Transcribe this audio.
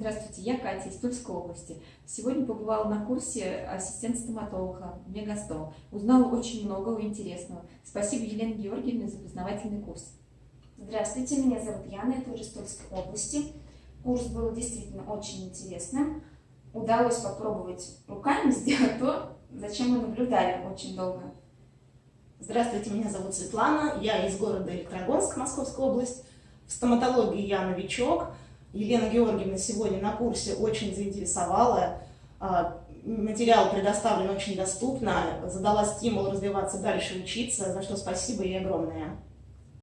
Здравствуйте, я Катя из Тульской области. Сегодня побывала на курсе ассистент-стоматолога Мегастом. Узнала очень много интересного. Спасибо Елене Георгиевне за познавательный курс. Здравствуйте, меня зовут Яна, я тоже из Тульской области. Курс был действительно очень интересным. Удалось попробовать руками сделать то, зачем мы наблюдали очень долго. Здравствуйте, меня зовут Светлана, я из города Электрогорск, Московская область. В стоматологии я новичок. Елена Георгиевна сегодня на курсе очень заинтересовала. А, материал предоставлен очень доступно, задала стимул развиваться дальше, учиться, за что спасибо ей огромное.